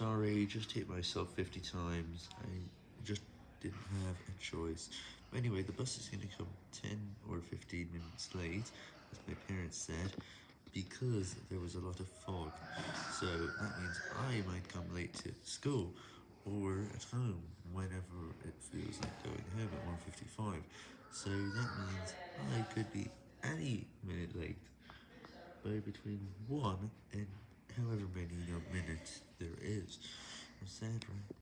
sorry, just hit myself 50 times, I just didn't have a choice. Anyway, the bus is going to come 10 or 15 minutes late, as my parents said, because there was a lot of fog, so that means I might come late to school, or at home, whenever it feels like going home at 1.55, so that means I could be any minute late, by between 1 and however many minutes there I'm sad, right?